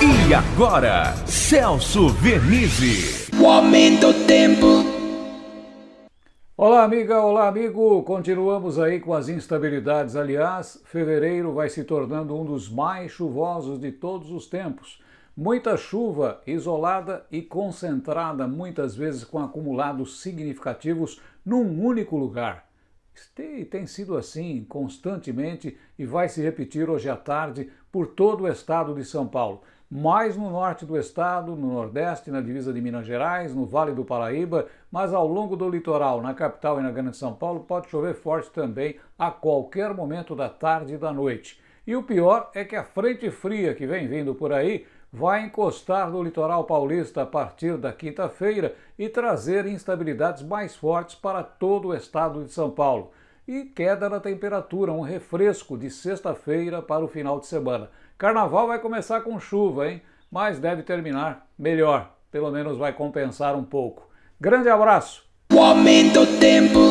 E agora, Celso Vernizzi. O aumento do tempo. Olá, amiga, olá, amigo. Continuamos aí com as instabilidades. Aliás, fevereiro vai se tornando um dos mais chuvosos de todos os tempos. Muita chuva isolada e concentrada, muitas vezes com acumulados significativos num único lugar. Tem sido assim constantemente e vai se repetir hoje à tarde por todo o estado de São Paulo mais no norte do estado, no nordeste, na divisa de Minas Gerais, no Vale do Paraíba, mas ao longo do litoral, na capital e na Grande São Paulo, pode chover forte também a qualquer momento da tarde e da noite. E o pior é que a frente fria que vem vindo por aí vai encostar no litoral paulista a partir da quinta-feira e trazer instabilidades mais fortes para todo o estado de São Paulo. E queda na temperatura, um refresco de sexta-feira para o final de semana. Carnaval vai começar com chuva, hein? Mas deve terminar melhor. Pelo menos vai compensar um pouco. Grande abraço! O aumento tempo.